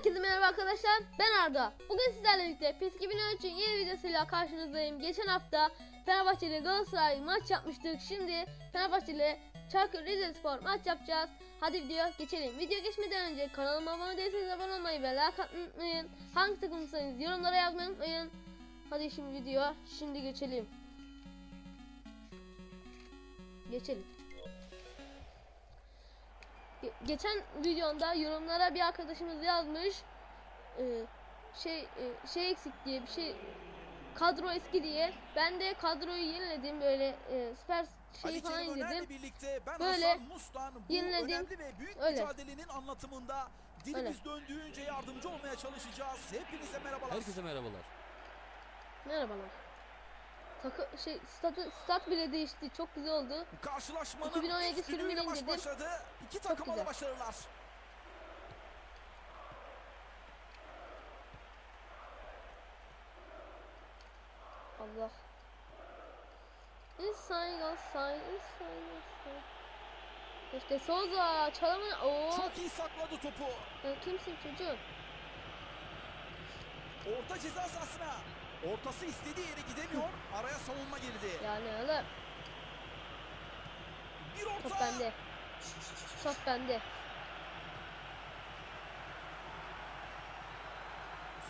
Herkese merhaba arkadaşlar. Ben Arda. Bugün sizlerle birlikte PES 2013'ün yeni videosuyla karşınızdayım. Geçen hafta Fenerbahçe ile Galatasaray maç yapmıştık. Şimdi Fenerbahçe ile Çaykur Rizespor maç yapacağız. Hadi videoya geçelim. Video geçmeden önce kanalıma abone değilseniz abone olmayı ve like atmayı. Hangi takımsanız yorumlara yazmayı unutmayın. Hadi şimdi videoya şimdi geçelim. Geçelim. Ge- geçen videomda yorumlara bir arkadaşımız yazmış e, şey e, şey eksik diye bir şey kadro eski diye ben de kadroyu yeniledim böyle e, süper Ali falan ben Böyle Mustan bu yeniledim. ve büyük Öyle. mücadelenin anlatımında dilimiz döndüğünce yardımcı olmaya çalışacağız. Hepinize merhabalar. Herkese merhabalar. merhabalar Takı şey statı, stat bile değişti çok güzel oldu Karşılaşmanın 2017 ilk düdüğüyle sürümünü maç indirdim. başladı. İki takıma da başarılar. Allah Inside outside inside outside İşte Souza çalımın o Çok iyi sakladı topu. Sen kimsin çocuğum Orta ceza sahasına. Ortası istediği yere gidemiyor. Araya savunma girdi. yani oğlum Bir orta. Top bende. Top bende.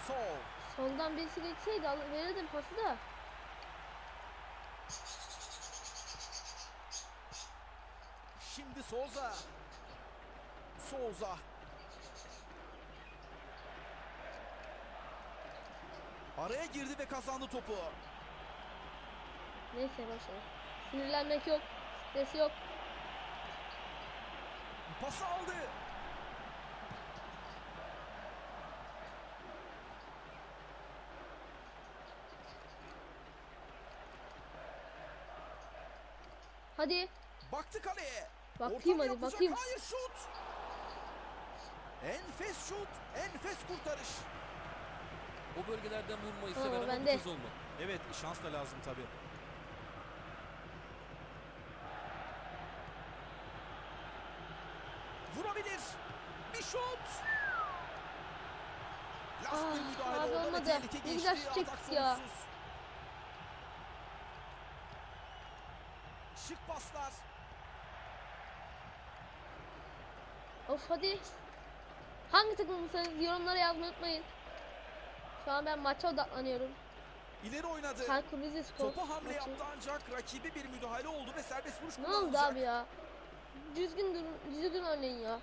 Sol. Soldan birisi geçseydi verirdim pası da. Şimdi Souza. Souza. Araya girdi ve kazandı topu. Neyse boşver. Sinirlenmek yok. Stres yok. Pası aldı. Hadi. Baktı kaleye. Bakayım Orta hadi, yapacak. bakayım. Hayır şut. Enfes şut. Enfes kurtarış. O bölgelerden vurmayı Tamam, seven ama bende. bu. Evet şans da lazım tabii. Vurabilir. Bir şut. Last bir Ah, müdahale abi olmadı. tehlike Ne geçti. güzel şut Atak çektik ya. sonuçsuz. Şık paslar. Of hadi. Hangi takımsanız yorumlara yazmayı unutmayın. Şu an ben maça odaklanıyorum. İleri oynadı. Rizespor Topa hamle maçı. yaptı ancak rakibi bir müdahale oldu ve serbest vuruş Ne oldu abi ya? Düzgün durun, düzgün oynayın ya.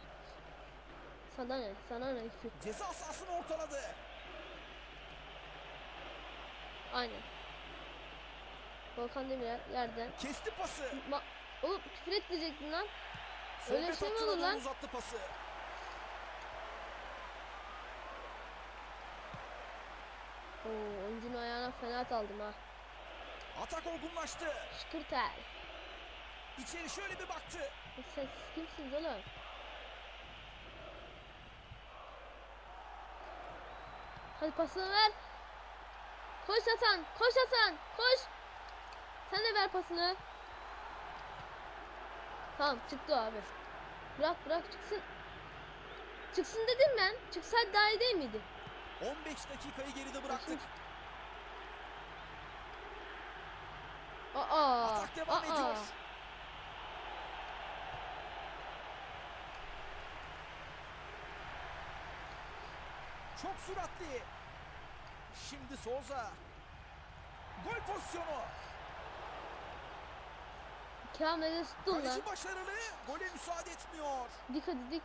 Sana ne? Sana ne? Ceza sahasını ortaladı. Aynen. Volkan Demirel yerden. Kesti pası. Ma Oğlum küfür etmeyecektin lan. Öyle Forvet şey mi olur lan? Uzattı pası. Oo, oyuncunun ayağına fena aldım ha. Atak olgunlaştı. Şıkırtel. İçeri şöyle bir baktı. E Sen kimsiniz oğlum? Hadi pasını ver. Koş Hasan, koş Hasan, koş. Sen de ver pasını. Tamam çıktı abi. Bırak bırak çıksın. Çıksın dedim ben. Çıksaydı daha iyi değil miydi? 15 dakikayı geride bıraktık. Aa, Atak devam aa. ediyor. Çok süratli. Şimdi Souza. Gol pozisyonu. Kamil'e tuttun lan. Kaleci başarılı. Gole müsaade etmiyor. Dik hadi dik.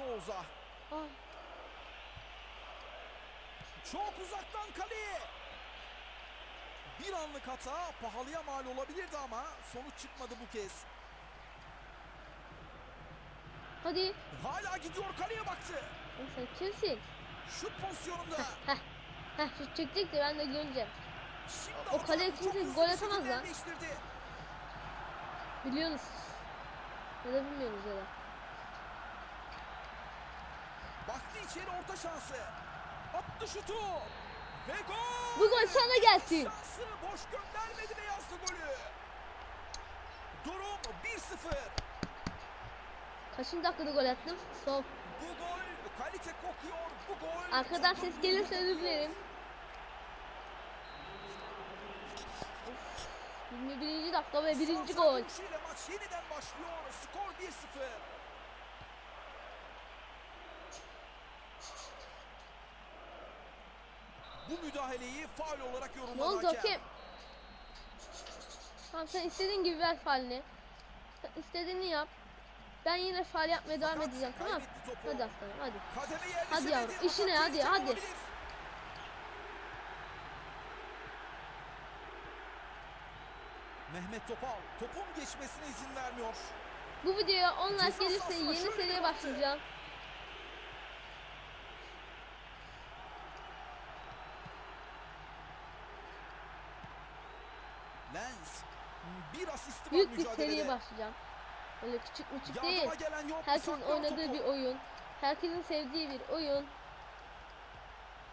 Souza. Ah, Çok uzaktan kaleye. Bir anlık hata pahalıya mal olabilirdi ama sonuç çıkmadı bu kez. hadi. Hala gidiyor kaleye baktı. Sen kimsin? Şut pozisyonunda. Heh. Heh şu çekecek de ben de göreceğim. Şimdi O kaleye kimse gol atamaz lan. Biliyorsunuz. Ya da bilmiyorsunuz ya da. Baktı içeri orta şansı. Attı şutu. Ve gol. Bu gol sana gelsin. Şansı boş göndermedi ve yazdı golü. Durum 1-0. Kaçıncı dakikada gol attım? Sol. Bu gol kalite kokuyor. Bu gol. Arkadan ses gelirse özür dilerim. Of, 21. dakika ve birinci gol. maç yeniden başlıyor. Skor 1-0. Bu müdahaleyi faul olarak Ne yorumladı oldu hakem. hakem? Tamam sen istediğin gibi ver faalini. Sen istediğini yap. Ben yine faal yapmaya devam Fakat edeceğim tamam mı? Hadi aslanım hadi. Hadi yavrum, işine, hadi, hadi. olabilir. Mehmet Topal topun geçmesine izin vermiyor. Bu videoya 10 like gelirse yeni seriye başlayacağım. Lens bir asisti var Büyük bir seriye başlayacağım. Öyle küçük müçük değil. Herkesin oynadığı topu. bir oyun. Herkesin sevdiği bir oyun.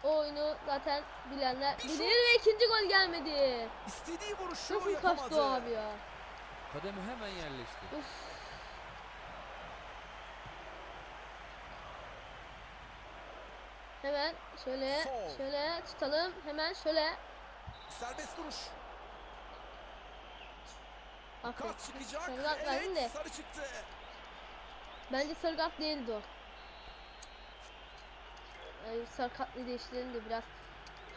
O oyunu zaten bilenler Bir bilir ve ikinci gol gelmedi. İstediği vuruşu Nasıl yapamadı. kaçtı o abi ya? Kademe hemen yerleşti. Uf. Hemen şöyle Sol. şöyle tutalım. Hemen şöyle. Serbest vuruş. Aferin. Kart çıkacak. Sarı kart verdin de. Evet sarı çıktı. Bence sarı kart değildi o. Yani sarı kartlı değiştirelim de biraz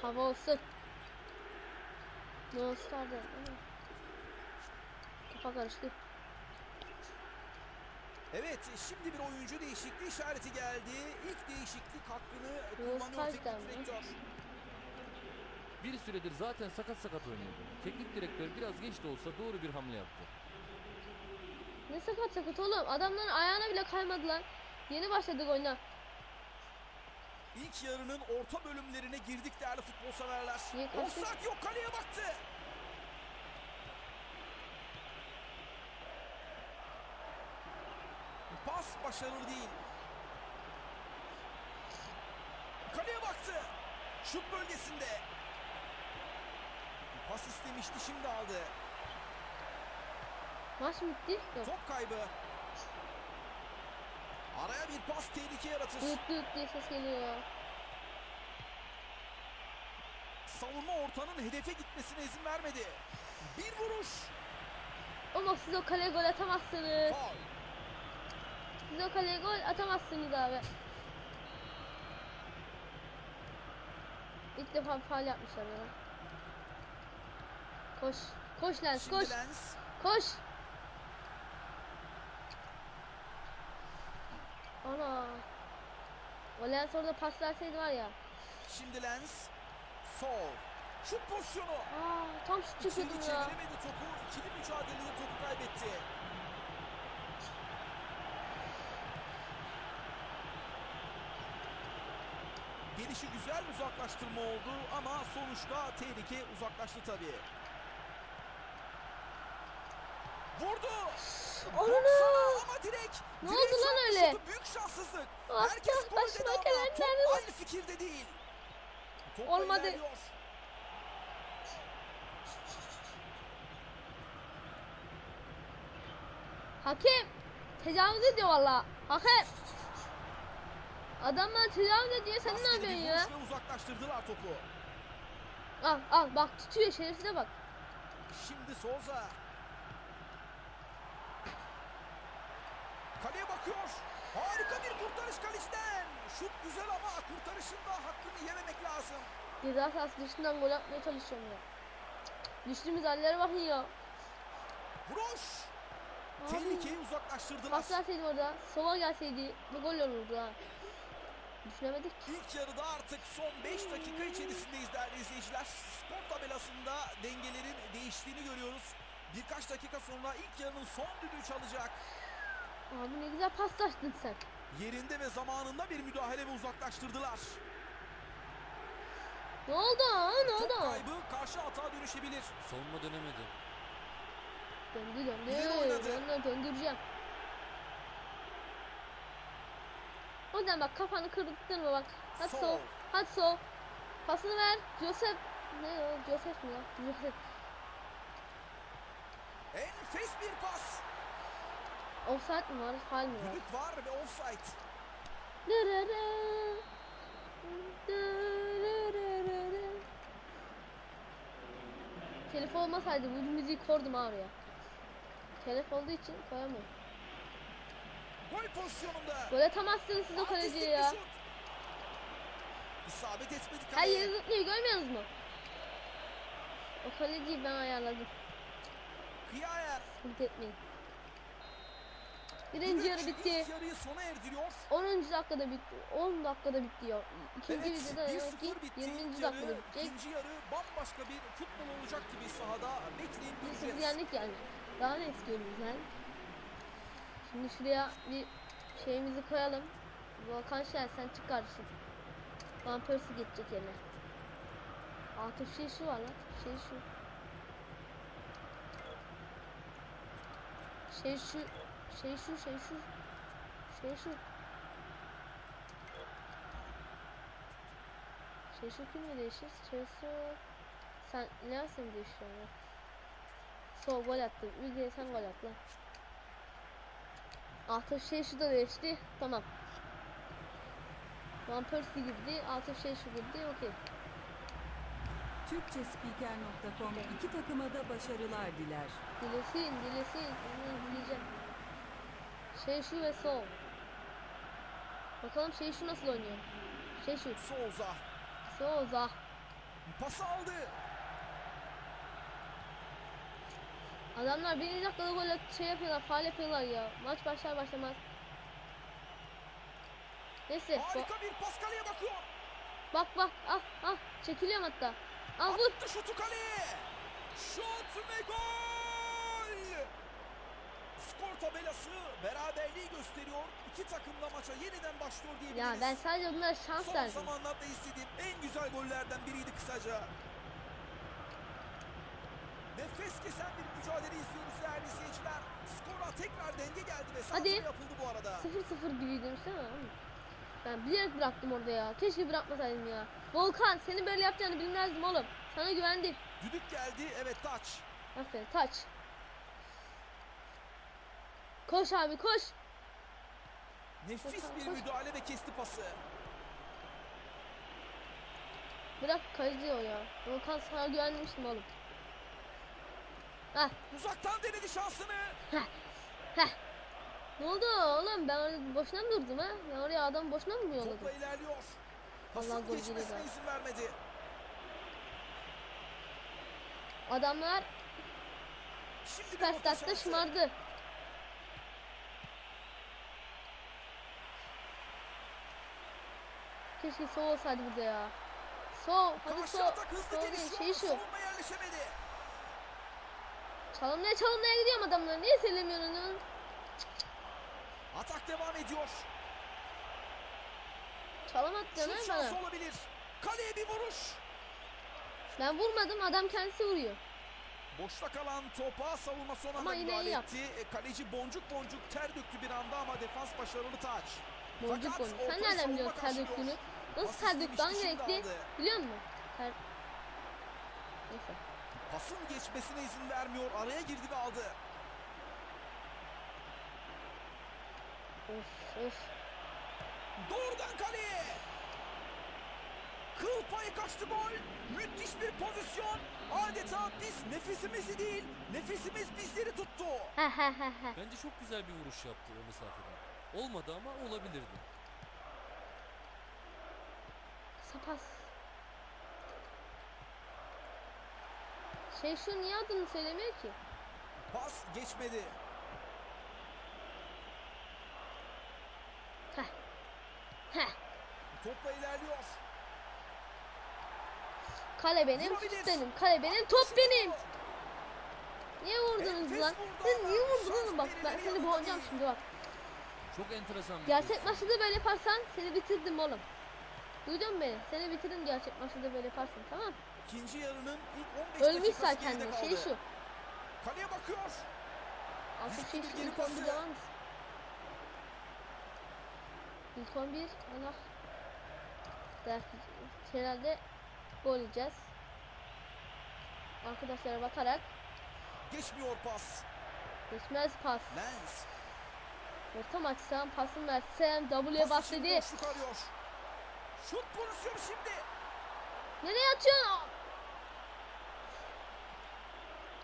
hava olsun. Ne olsun vardı? Kafa karıştı. Evet şimdi bir oyuncu değişikliği işareti geldi. İlk değişiklik hakkını kullanıyor teknik direktör. Bir süredir zaten sakat sakat oynuyordu. Teknik direktör biraz geç de olsa doğru bir hamle yaptı. Ne sakat sakat oğlum. Adamların ayağına bile kaymadılar. Yeni başladık oyuna. İlk yarının orta bölümlerine girdik değerli futbol severler. Offside yok kaleye baktı. Pas başarılı değil. Kaleye baktı. Şut bölgesinde. Pas istemişti şimdi aldı. Maç bitti? Yok. Top kaybı. Araya bir pas tehlike yaratır. Düt düt diye ses geliyor. Savunma ortanın hedefe gitmesine izin vermedi. Bir vuruş. Ama siz o kaleye gol atamazsınız. Faul. Siz o kaleye gol atamazsınız abi. İlk defa faal yapmışlar ya. Koş. Koş Lens Şimdi koş. Lens. Koş. Ana. O Lens orada pas verseydi var ya. Şimdi Lens. Sol. Şut pozisyonu. Aa, tam şut çekiyordum ya. çeviremedi topu. İkili mücadelede topu kaybetti. Gelişi güzel uzaklaştırma oldu ama sonuçta tehlike uzaklaştı tabii. Vurdu. Baksana ama direkt. Ne direkt oldu lan öyle? Büyük şanssızlık. Ah, Herkes ah, başıma dedi ama gelen top nerede var? aynı fikirde değil. Top Olmadı. ilerliyor. Hakem tecavüz ediyor valla. Hakem. Adamlar tecavüz ediyor sen ne yapıyorsun ya? uzaklaştırdılar topu. Al al bak tutuyor şerefsize bak. Şimdi Souza. Kaleye bakıyor. Harika bir kurtarış kaleciden. Şut güzel ama kurtarışın da hakkını yememek lazım. Ceza sahası dışından gol atmaya çalışıyorum ya. Düştüğümüz hallere bakın ya. Abi, Tehlikeyi uzaklaştırdılar. Pas verseydi orada, sova gelseydi bu gol olurdu ha. Düşünemedik. İlk yarıda artık son 5 dakika içerisindeyiz değerli izleyiciler. Skor tabelasında dengelerin değiştiğini görüyoruz. Birkaç dakika sonra ilk yarının son düdüğü çalacak. Abi ne güzel paslaştın sen. Yerinde ve zamanında bir müdahale ve uzaklaştırdılar. Ne oldu? Ne Top oldu? kaybı karşı hata dönüşebilir. Savunma dönemedi. Döndü döndü. Oynadı. Döndü döndüreceğim. O yüzden bak kafanı kırdırtma bak. Hadi Sol. sol. Hadi sol. Pasını ver. Joseph. Ne o? Joseph mi ya? Joseph. Enfes bir pas. Offside mi var? Mi var? Düdük var ve offside. Telef olmasaydı bu müziği kordum abi ya. Telef olduğu için koyamıyorum. Gol pozisyonunda. Gol atamazsınız siz o kaleciye ya. İsabet etmedi Her kaleye. yeri zıplıyor görmüyorsunuz mu? O kaleciyi ben ayarladım. Kıyayer. Sıkıntı etmeyin. Birinci yarı bitti. yarıyı sona erdiriyor. 10. dakikada bitti. 10 dakikada bitti ya. İkinci Evet, videoda demek ki 1-0 bitti. 20. İlk dakikada bitecek. ikinci yarı bambaşka bir futbol olacak gibi sahada bekleyip Biz göreceğiz. yendik yani. Daha ne istiyoruz yani? Şimdi şuraya bir şeyimizi koyalım. Volkan Şen sen çık kardeşim. Van Persie geçecek yerine. Atıf şey şu var lan. Şey şu. Şey şu. Şey şu şey şu. Şey şu. Şey şu kimle değişir? Şey şu. Sen ne yapsın değişiyor? Sol gol attı. Ülke sen gol at lan. Atıf şey şu da değişti. Tamam. Van Persie girdi. Atıf şey şu girdi. Okey. Türkçespiker.com iki takıma da başarılar diler. Dilesin, dilesin. Onu dileyeceğim. Şey şu ve sol. Bakalım şey şu nasıl oynuyor? Şey şu. Souza Souza. pası aldı. Adamlar birinci dakikada at- şey yapıyorlar, faal yapıyorlar ya. Maç başlar başlamaz. Neyse. Harika bir pas kaleye bakıyor. Bak bak. Ah ah. Çekiliyorum hatta. Al vur. Attı şutu kaleye. Şut ve gol. Skor tabelası beraberliği gösteriyor. İki takım da maça yeniden başlıyor diyebiliriz. Ya ben sadece bunlara şans Son verdim. zamanlarda istediğim en güzel gollerden biriydi kısaca. Nefes kesen bir mücadele izliyoruz değerli izleyiciler. Skora tekrar denge geldi ve Hadi. yapıldı bu arada. 0-0 gibiydi değil mi? Ben bilerek bıraktım orada ya. Keşke bırakmasaydım ya. Volkan seni böyle yapacağını bilmezdim oğlum. Sana güvendim. Düdük geldi. Evet taç. Aferin taç. Koş abi koş. Nefis bir müdahale ve kesti pası. Bırak o ya. Volkan sana güvenmiştim oğlum. Heh Uzaktan denedi şansını. heh. Ne oldu oğlum ben orada boşuna mı durdum ha? Ben oraya adam boşuna mı yolladım? Topla ilerliyor. Pasın geçmesine izin vermedi. Adamlar Şimdi süper statta şımardı. Keşke sol olsaydı burada ya. Sol, hadi sol. Sol değil, şey şu. Çalımlaya çalımlaya gidiyorum adamlar. Niye söylemiyorsun? Atak devam ediyor. Çalım Şut ha bana. olabilir. Kaleye bir vuruş. Ben vurmadım adam kendisi vuruyor. Boşta kalan topa savunma son anda müdahale etti. E, Kaleci boncuk boncuk ter döktü bir anda ama defans başarılı taç. Boncuk Fakat boncuk. Sen nereden biliyorsun ter döktüğünü? Nasıl gerekti? aldı. Biliyor musun? Ter... Neyse. Pasın geçmesine izin vermiyor. Araya girdi ve aldı. Of of. Doğrudan kaleye. Kıl payı kaçtı gol. Müthiş bir pozisyon. Adeta biz nefesimizi değil, nefesimiz bizleri tuttu. Bence çok güzel bir vuruş yaptı o mesafeden. Olmadı ama olabilirdi. Sapas. Şey şu niye adını söylemiyor ki? Pas geçmedi. Heh. Heh. Topla ilerliyor. Kale benim, şut benim. Kale benim, top benim. Niye vurdunuz Enfes lan? Siz niye vurdunuz? Bak ben seni boğacağım şimdi bak. Çok enteresan Gerçek pozisyon. maçta da böyle yaparsan seni bitirdim oğlum. Duydun beni? Seni bitirdim gerçek maçta da böyle yaparsan tamam mı? İkinci yarının ilk 15 Ölmüş dakikası zaten geride de kaldı. şey şu. Kaleye bakıyor. Artık şey şu ilk 11 pası. devam mısın? İlk 11 Allah. Der, herhalde gol yiyeceğiz. Arkadaşlara bakarak Geçmiyor pas. geçmez pas. Lens. Ortam açsam, pasım versem, W'ye bas dedi. Şut pozisyonu şimdi. Nereye atıyorsun?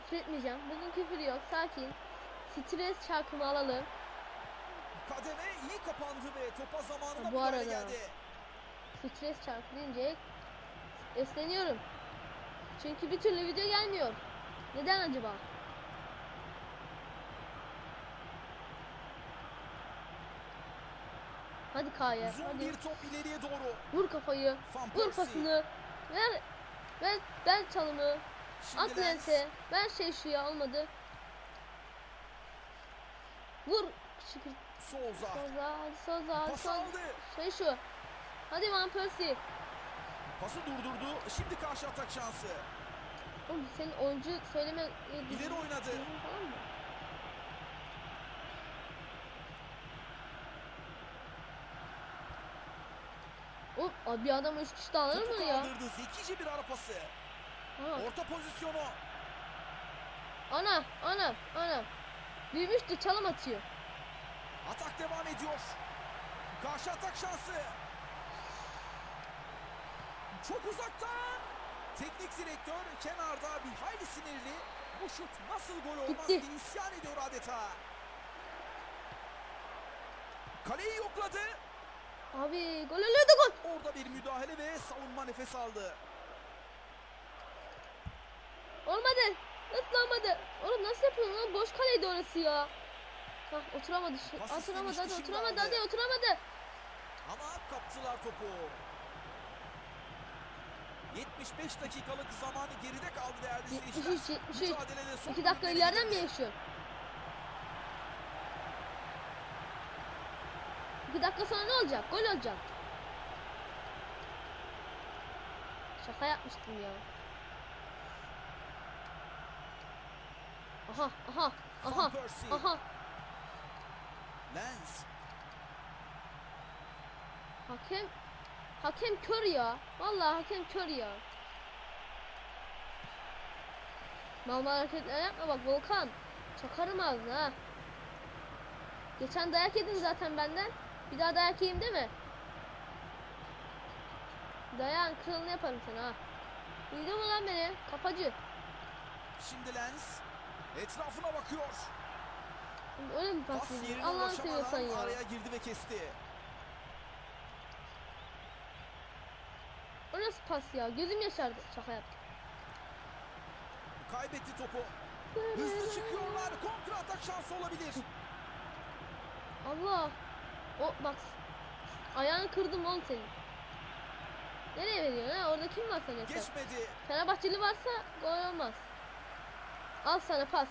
Küfür etmeyeceğim. Bugün küfür yok. Sakin. Stres çarkımı alalım. Kademe iyi kapandı ve topa zamanında Ha, bu arada. geldi. Stres çarkı deyince esleniyorum. Çünkü bir türlü video gelmiyor. Neden acaba? Hadi Kaya. Uzun Hadi. bir top ileriye doğru. Vur kafayı. Van Vur pasını. Ver. Ver, ver çalımı. Şimdi At Lens. lense. Ver şey şu ya olmadı. Vur. Şükür. Soza. Soza. Hadi Pas Soza. aldı. Şey şu. Hadi Van Persie. Pası durdurdu. Şimdi karşı atak şansı. Oğlum senin oyuncu söyleme... İleri oynadı. Falan mı? Oğlum abi bir adam üç kişi de alır mı ya? kaldırdı. Zekice bir ara pası. Ha. Orta pozisyonu. Ana, ana, ana. Büyümüş de çalım atıyor. Atak devam ediyor. Karşı atak şansı. Çok uzaktan. Teknik direktör kenarda bir hayli sinirli. Bu şut nasıl gol olmaz Gitti. diye isyan ediyor adeta. Kaleyi yokladı. Abi gol oluyordu gol. Orada bir müdahale ve savunma nefes aldı. Olmadı. Nasıl olmadı? Oğlum nasıl yapıyorsun lan? Boş kaleydi orası ya. Hah oturamadı. Pas Oturamadı hadi oturamadı hadi oturamadı. Ama kaptılar topu. 75 dakikalık zamanı geride kaldı değerli 73 seyirciler. 73. Mücadelede son 2 dakika ileriden mi yaşıyor? 2 dakika sonra ne olacak? Gol olacak. Şaka yapmıştım ya. Aha, aha, aha, aha. Lens. Hakem, hakem kör ya. Vallahi hakem kör ya. Mal mal hareketler yapma bak Volkan. Çakarım ağzına ha. Geçen dayak yedin zaten benden. Bir daha dayak yiyeyim değil mi? Dayağın kralını yaparım sana ha. Duydun mu lan beni? Kafacı. Şimdi Lens. Etrafına bakıyor. Öyle mi pas yerine Allah'ını seviyorsan ya. araya girdi ve kesti. O nasıl pas ya? Gözüm yaşardı. Şaka yaptım. Kaybetti topu. Hızlı çıkıyorlar. Kontra atak şansı olabilir. Allah. O bak. Ayağını kırdım oğlum senin. Nereye veriyorsun ha? Orada kim var sen? Geçmedi. Fenerbahçeli varsa gol olmaz. Al sana pas.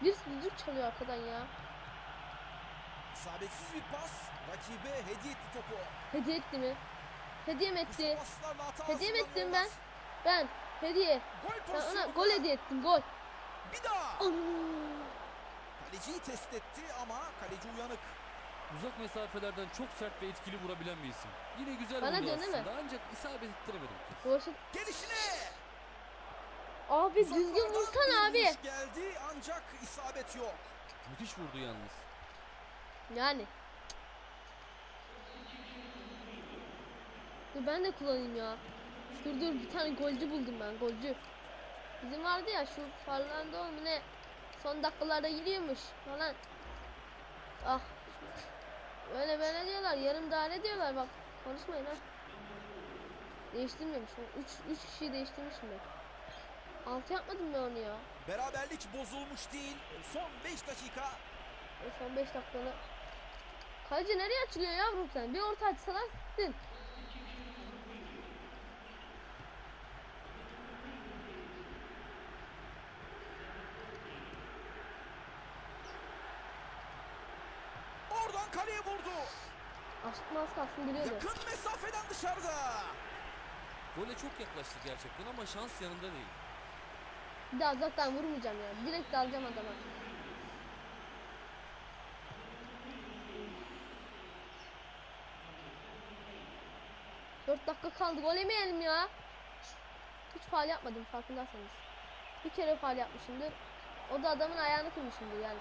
Bir düdük çalıyor arkadan ya. İsabetsiz bir pas. Rakibe hediye etti topu. Hediye etti mi? Hediye mi etti? Hediye mi ettim ben? Ben. Hediye. Gol Ben ona gol hediye ettim. Gol. Bir daha. Ana. Kaleciyi test etti ama kaleci uyanık. Uzak mesafelerden çok sert ve etkili vurabilen bir isim. Yine güzel Bana vurdu değil mi? aslında ancak isabet ettiremedim. Boşa- Gelişine. Abi düzgün Uzaklardan bir abi. vuruş geldi ancak isabet yok. Müthiş vurdu yalnız. Yani. Dur ben de kullanayım ya. Dur dur bir tane golcü buldum ben golcü. Bizim vardı ya şu Farlando mu ne? Son dakikalarda giriyormuş falan. Ah. Böyle böyle diyorlar. Yarım daire diyorlar bak. Konuşmayın ha. Değiştirmemiş. 3 3 kişiyi değiştirmişim ben. 6 yapmadım ben onu ya. Beraberlik bozulmuş değil. Son 5 dakika. E, Son 5 dakikanı. Kaleci nereye açılıyor yavrum sen? Bir orta açsalar gittin. Oradan kaleye vurdu. Kalsın biliyordu. Yakın mesafeden dışarıda. Gole çok yaklaştı gerçekten ama şans yanında değil. Bir daha uzaktan vurmayacağım ya. Direkt dalacağım adama. Dört dakika kaldı. Gol yemeyelim ya. Hiç faal yapmadım farkındaysanız. Bir kere faal yapmışımdır. O da adamın ayağını kırmışımdır yani.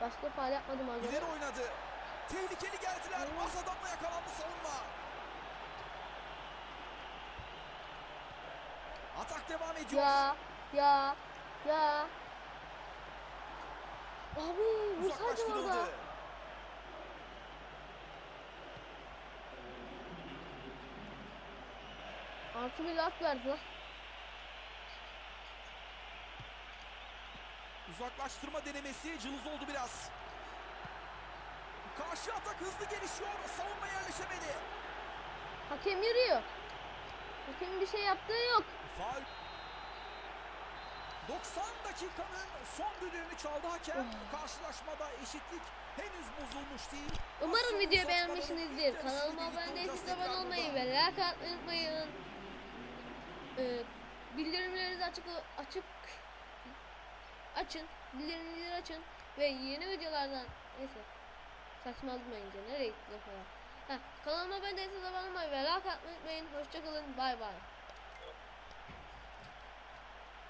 Başka faal yapmadım az önce. İleri oynadı. Tehlikeli geldiler. Az adamla yakalandı savunma. Atak devam ediyor. Ya ya ya. Abi vursaydım orada. Artı bir laf verdi lan. Uzaklaştırma denemesi cılız oldu biraz. Karşı atak hızlı gelişiyor. Savunma yerleşemedi. Hakem yürüyor. Hakemin bir şey yaptığı yok. Faul. 90 dakikanın son düdüğünü çaldı hakem. Karşılaşmada eşitlik henüz bozulmuş değil. Umarım videoyu beğenmişsinizdir. Kanalıma abone değilseniz abone olmayı ve like atmayı unutmayın. Ee, bildirimlerinizi açık açık açın. Bildirimleri açın ve yeni videolardan neyse saçmalamayınca nereye gitti falan. Ha, kanalıma abone abone olmayı ve like atmayı unutmayın. Hoşçakalın. Bay bay.